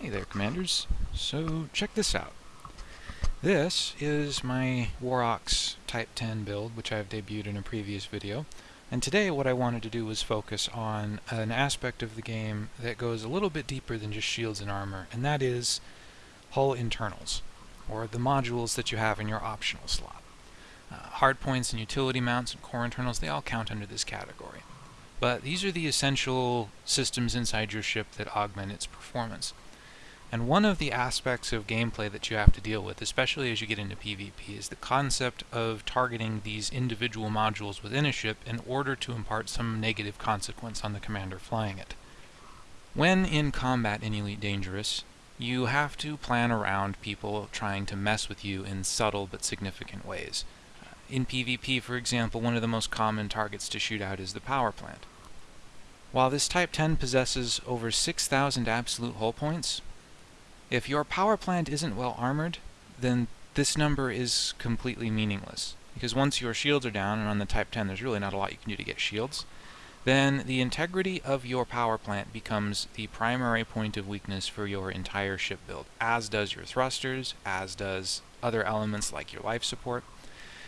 Hey there, Commanders. So, check this out. This is my Warox Type 10 build, which I've debuted in a previous video. And today what I wanted to do was focus on an aspect of the game that goes a little bit deeper than just shields and armor, and that is hull internals, or the modules that you have in your optional slot. Uh, hardpoints and utility mounts and core internals, they all count under this category. But these are the essential systems inside your ship that augment its performance. And one of the aspects of gameplay that you have to deal with, especially as you get into PvP, is the concept of targeting these individual modules within a ship in order to impart some negative consequence on the commander flying it. When in combat in Elite Dangerous, you have to plan around people trying to mess with you in subtle but significant ways. In PvP, for example, one of the most common targets to shoot out is the power plant. While this Type 10 possesses over 6,000 absolute hull points, if your power plant isn't well armored, then this number is completely meaningless. Because once your shields are down, and on the Type 10 there's really not a lot you can do to get shields, then the integrity of your power plant becomes the primary point of weakness for your entire ship build, as does your thrusters, as does other elements like your life support.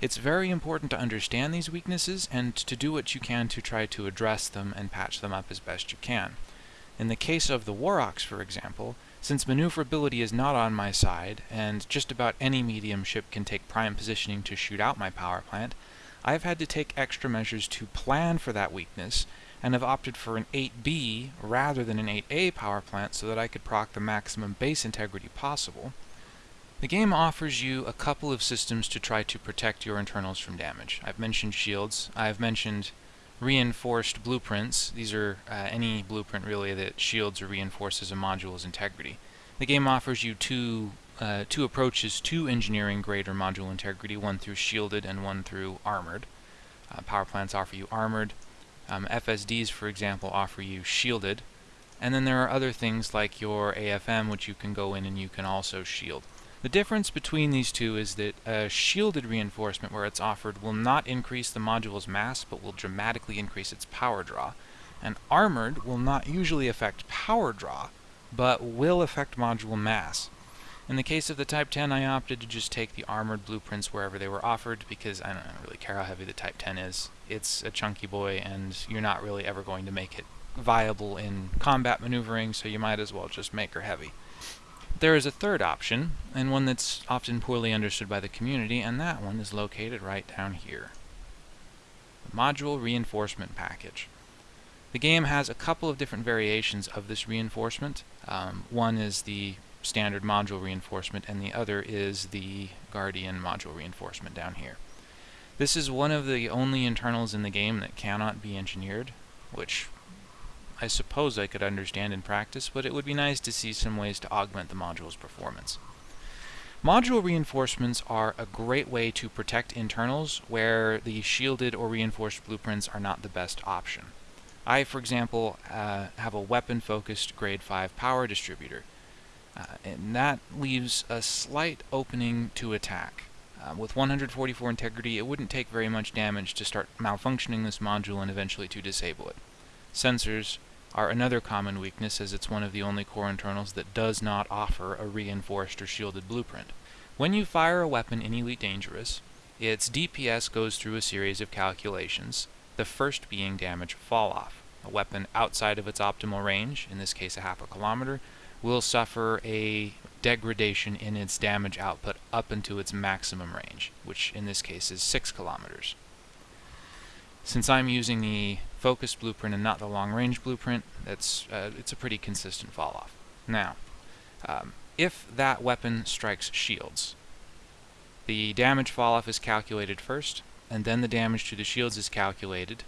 It's very important to understand these weaknesses and to do what you can to try to address them and patch them up as best you can. In the case of the Warox, for example, since maneuverability is not on my side, and just about any medium ship can take prime positioning to shoot out my power plant, I've had to take extra measures to plan for that weakness, and have opted for an 8B rather than an 8A power plant so that I could proc the maximum base integrity possible. The game offers you a couple of systems to try to protect your internals from damage. I've mentioned shields, I've mentioned reinforced blueprints. These are uh, any blueprint really that shields or reinforces a module's integrity. The game offers you two uh, two approaches to engineering greater module integrity, one through shielded and one through armored. Uh, power plants offer you armored. Um, FSDs, for example, offer you shielded. And then there are other things like your AFM, which you can go in and you can also shield. The difference between these two is that a shielded reinforcement where it's offered will not increase the module's mass, but will dramatically increase its power draw. And armored will not usually affect power draw, but will affect module mass. In the case of the Type 10, I opted to just take the armored blueprints wherever they were offered because I don't really care how heavy the Type 10 is. It's a chunky boy and you're not really ever going to make it viable in combat maneuvering, so you might as well just make her heavy. There is a third option, and one that's often poorly understood by the community, and that one is located right down here. The Module Reinforcement Package. The game has a couple of different variations of this reinforcement. Um, one is the standard module reinforcement, and the other is the Guardian module reinforcement down here. This is one of the only internals in the game that cannot be engineered, which I suppose I could understand in practice, but it would be nice to see some ways to augment the module's performance. Module reinforcements are a great way to protect internals where the shielded or reinforced blueprints are not the best option. I, for example, uh, have a weapon-focused grade 5 power distributor, uh, and that leaves a slight opening to attack. Uh, with 144 integrity, it wouldn't take very much damage to start malfunctioning this module and eventually to disable it. Sensors are another common weakness as it's one of the only core internals that does not offer a reinforced or shielded blueprint. When you fire a weapon in Elite Dangerous, its DPS goes through a series of calculations, the first being damage fall-off. A weapon outside of its optimal range, in this case a half a kilometer, will suffer a degradation in its damage output up into its maximum range, which in this case is 6 kilometers. Since I'm using the focus blueprint and not the long range blueprint, that's uh, it's a pretty consistent fall off. Now, um, if that weapon strikes shields, the damage fall off is calculated first, and then the damage to the shields is calculated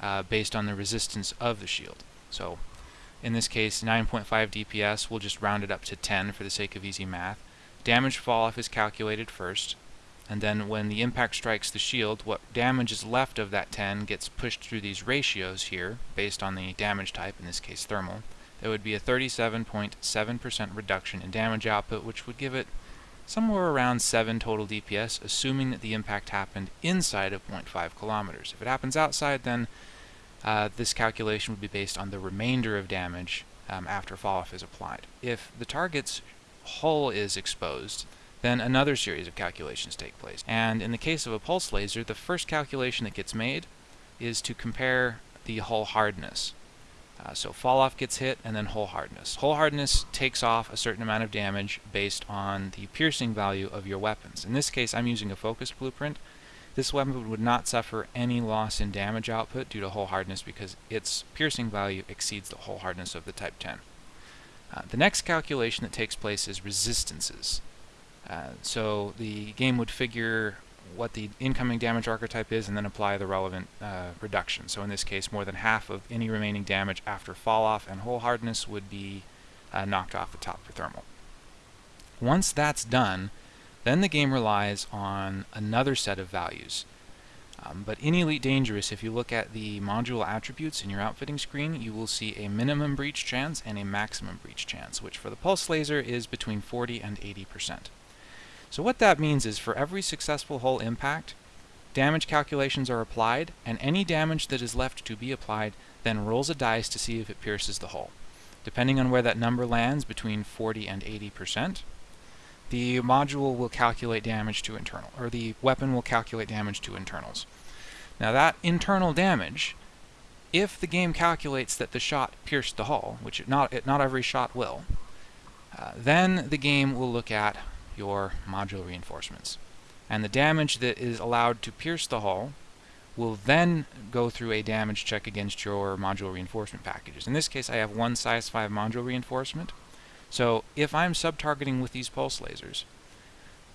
uh, based on the resistance of the shield. So, in this case, 9.5 DPS, we'll just round it up to 10 for the sake of easy math. Damage fall off is calculated first, and then when the impact strikes the shield, what damage is left of that 10 gets pushed through these ratios here, based on the damage type, in this case thermal. There would be a 37.7% reduction in damage output, which would give it somewhere around 7 total DPS, assuming that the impact happened inside of 0.5 kilometers. If it happens outside, then uh, this calculation would be based on the remainder of damage um, after fall-off is applied. If the target's hull is exposed, then another series of calculations take place. And in the case of a pulse laser, the first calculation that gets made is to compare the hull hardness. Uh, so fall off gets hit and then hull hardness. Hull hardness takes off a certain amount of damage based on the piercing value of your weapons. In this case I'm using a focused blueprint. This weapon would not suffer any loss in damage output due to hull hardness because its piercing value exceeds the hull hardness of the Type 10. Uh, the next calculation that takes place is resistances. Uh, so the game would figure what the incoming damage archetype is and then apply the relevant uh, reduction. So in this case, more than half of any remaining damage after fall off and hull hardness would be uh, knocked off the top for thermal. Once that's done, then the game relies on another set of values. Um, but in Elite Dangerous, if you look at the module attributes in your outfitting screen, you will see a minimum breach chance and a maximum breach chance, which for the pulse laser is between 40 and 80 percent. So what that means is for every successful hull impact, damage calculations are applied, and any damage that is left to be applied then rolls a dice to see if it pierces the hull. Depending on where that number lands, between 40 and 80%, the module will calculate damage to internal, or the weapon will calculate damage to internals. Now that internal damage, if the game calculates that the shot pierced the hull, which it not, it not every shot will, uh, then the game will look at your module reinforcements. And the damage that is allowed to pierce the hull will then go through a damage check against your module reinforcement packages. In this case, I have one size 5 module reinforcement. So if I'm sub-targeting with these pulse lasers,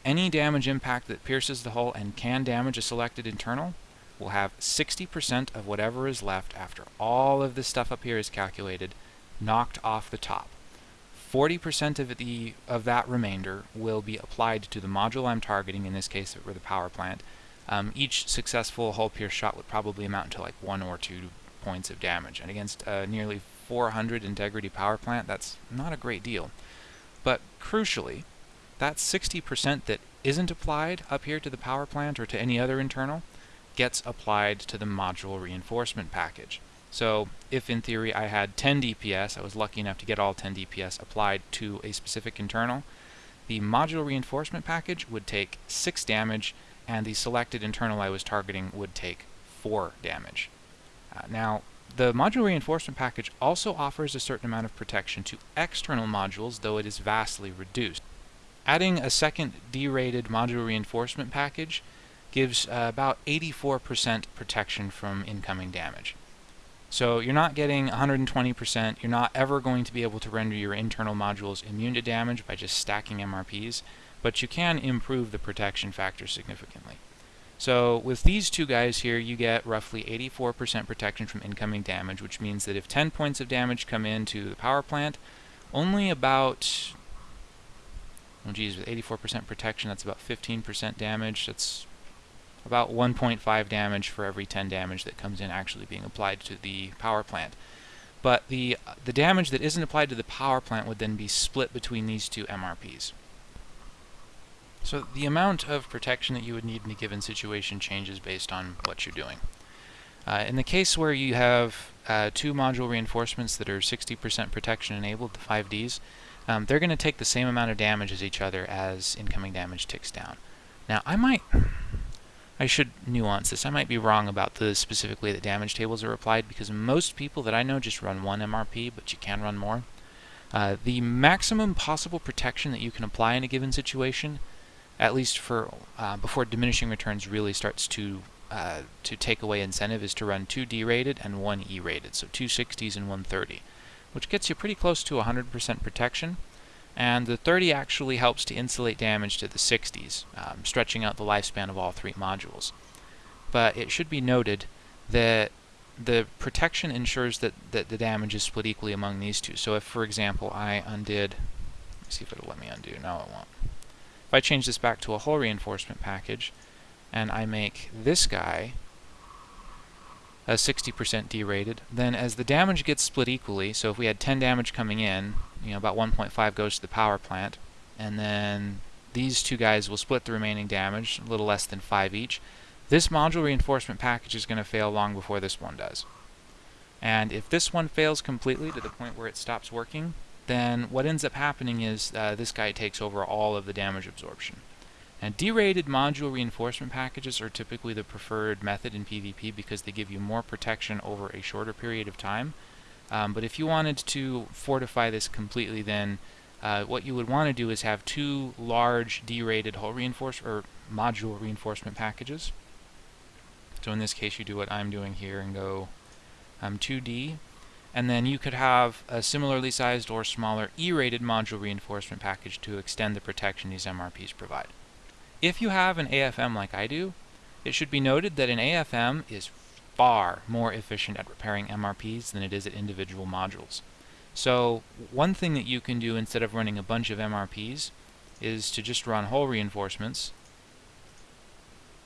any damage impact that pierces the hull and can damage a selected internal will have 60% of whatever is left after all of this stuff up here is calculated knocked off the top. 40% of the of that remainder will be applied to the module I'm targeting, in this case for the power plant. Um, each successful hull pierce shot would probably amount to like one or two points of damage. And against a nearly 400 integrity power plant, that's not a great deal. But crucially, that 60% that isn't applied up here to the power plant or to any other internal gets applied to the module reinforcement package. So if in theory I had 10 DPS, I was lucky enough to get all 10 DPS applied to a specific internal, the module reinforcement package would take 6 damage and the selected internal I was targeting would take 4 damage. Uh, now, the module reinforcement package also offers a certain amount of protection to external modules, though it is vastly reduced. Adding a second D-rated module reinforcement package gives uh, about 84% protection from incoming damage. So you're not getting 120%, you're not ever going to be able to render your internal modules immune to damage by just stacking MRPs, but you can improve the protection factor significantly. So with these two guys here, you get roughly 84% protection from incoming damage, which means that if 10 points of damage come into the power plant, only about, oh geez, with 84% protection, that's about 15% damage. That's about 1.5 damage for every 10 damage that comes in actually being applied to the power plant. But the, the damage that isn't applied to the power plant would then be split between these two MRPs. So the amount of protection that you would need in a given situation changes based on what you're doing. Uh, in the case where you have uh, two module reinforcements that are 60% protection enabled, the 5Ds, um, they're going to take the same amount of damage as each other as incoming damage ticks down. Now I might I should nuance this. I might be wrong about the specific way that damage tables are applied because most people that I know just run one MRP, but you can run more. Uh, the maximum possible protection that you can apply in a given situation, at least for uh, before diminishing returns really starts to uh, to take away incentive, is to run two D-rated and one E-rated, so two 60s and one 30, which gets you pretty close to 100% protection and the 30 actually helps to insulate damage to the 60s, um, stretching out the lifespan of all three modules. But it should be noted that the protection ensures that, that the damage is split equally among these two. So if, for example, I undid, see if it'll let me undo, no it won't. If I change this back to a hull reinforcement package, and I make this guy a 60% D-rated, then as the damage gets split equally, so if we had 10 damage coming in, you know, about 1.5 goes to the power plant, and then these two guys will split the remaining damage, a little less than 5 each. This module reinforcement package is going to fail long before this one does. And if this one fails completely to the point where it stops working, then what ends up happening is uh, this guy takes over all of the damage absorption. And D-rated module reinforcement packages are typically the preferred method in PvP because they give you more protection over a shorter period of time. Um, but if you wanted to fortify this completely, then uh, what you would want to do is have two large D-rated hull reinforcement or module reinforcement packages. So in this case, you do what I'm doing here and go um, 2D. And then you could have a similarly sized or smaller E-rated module reinforcement package to extend the protection these MRPs provide. If you have an AFM like I do, it should be noted that an AFM is far more efficient at repairing MRPs than it is at individual modules. So one thing that you can do instead of running a bunch of MRPs is to just run hull reinforcements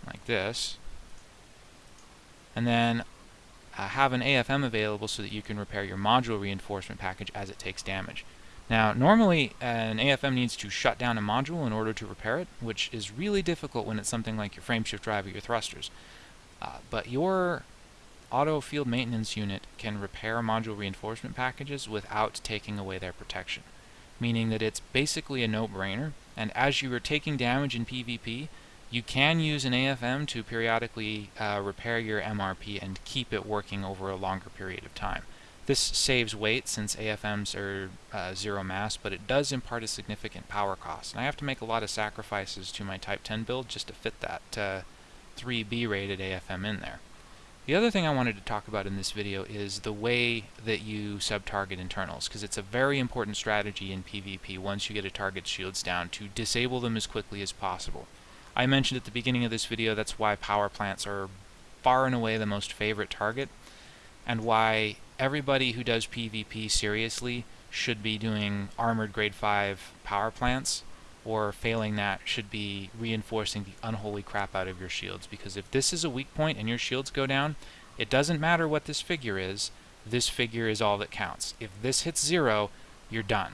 like this and then uh, have an AFM available so that you can repair your module reinforcement package as it takes damage. Now, normally an AFM needs to shut down a module in order to repair it, which is really difficult when it's something like your frameshift drive or your thrusters. Uh, but your auto field maintenance unit can repair module reinforcement packages without taking away their protection, meaning that it's basically a no-brainer, and as you are taking damage in PvP, you can use an AFM to periodically uh, repair your MRP and keep it working over a longer period of time. This saves weight since AFMs are uh, zero mass, but it does impart a significant power cost. And I have to make a lot of sacrifices to my Type 10 build just to fit that uh, 3B rated AFM in there. The other thing I wanted to talk about in this video is the way that you sub-target internals, because it's a very important strategy in PvP once you get a target's shields down to disable them as quickly as possible. I mentioned at the beginning of this video that's why power plants are far and away the most favorite target, and why everybody who does PvP seriously should be doing armored grade 5 power plants or failing that should be reinforcing the unholy crap out of your shields. Because if this is a weak point and your shields go down it doesn't matter what this figure is. This figure is all that counts. If this hits zero you're done.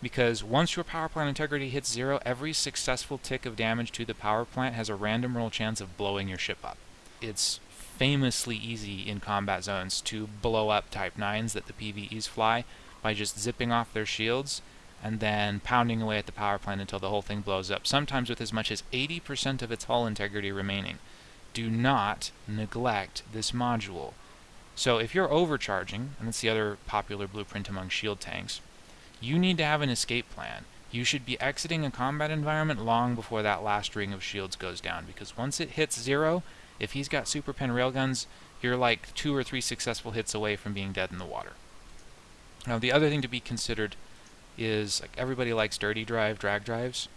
Because once your power plant integrity hits zero every successful tick of damage to the power plant has a random roll chance of blowing your ship up. It's famously easy in combat zones to blow up Type 9s that the PvEs fly by just zipping off their shields and then pounding away at the power plant until the whole thing blows up, sometimes with as much as 80% of its hull integrity remaining. Do not neglect this module. So if you're overcharging, and that's the other popular blueprint among shield tanks, you need to have an escape plan. You should be exiting a combat environment long before that last ring of shields goes down, because once it hits zero, if he's got super pen railguns, you're like two or three successful hits away from being dead in the water. Now, the other thing to be considered is like everybody likes dirty drive drag drives.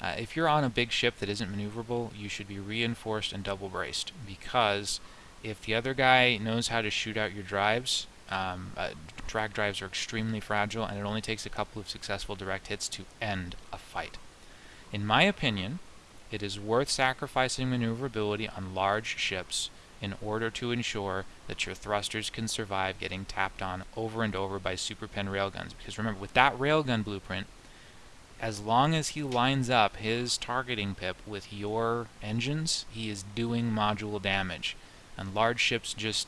Uh, if you're on a big ship that isn't maneuverable, you should be reinforced and double braced because if the other guy knows how to shoot out your drives, um, uh, drag drives are extremely fragile and it only takes a couple of successful direct hits to end a fight. In my opinion, it is worth sacrificing maneuverability on large ships in order to ensure that your thrusters can survive getting tapped on over and over by super pen railguns. Because remember, with that railgun blueprint, as long as he lines up his targeting pip with your engines, he is doing module damage. And large ships just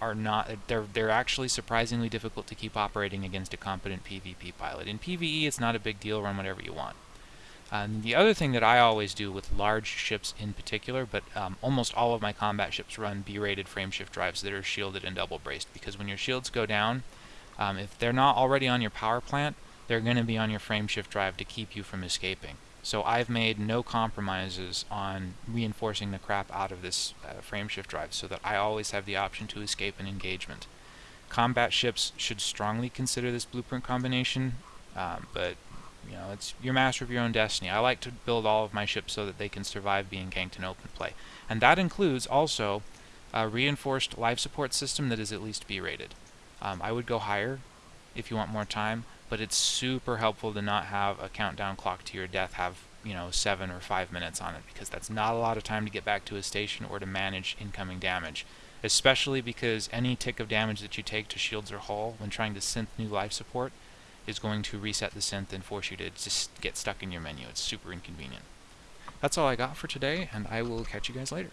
are not, they're, they're actually surprisingly difficult to keep operating against a competent PvP pilot. In PvE, it's not a big deal, run whatever you want. The other thing that I always do with large ships in particular, but um, almost all of my combat ships run B-rated frameshift drives that are shielded and double braced, because when your shields go down, um, if they're not already on your power plant, they're going to be on your frameshift drive to keep you from escaping. So I've made no compromises on reinforcing the crap out of this uh, frameshift drive so that I always have the option to escape an engagement. Combat ships should strongly consider this blueprint combination, um, but you know, it's you're master of your own destiny. I like to build all of my ships so that they can survive being ganked in open play. And that includes also a reinforced life support system that is at least B-rated. Um, I would go higher if you want more time, but it's super helpful to not have a countdown clock to your death have, you know, seven or five minutes on it, because that's not a lot of time to get back to a station or to manage incoming damage. Especially because any tick of damage that you take to shields or hull when trying to synth new life support is going to reset the synth and force you to just get stuck in your menu. It's super inconvenient. That's all I got for today, and I will catch you guys later.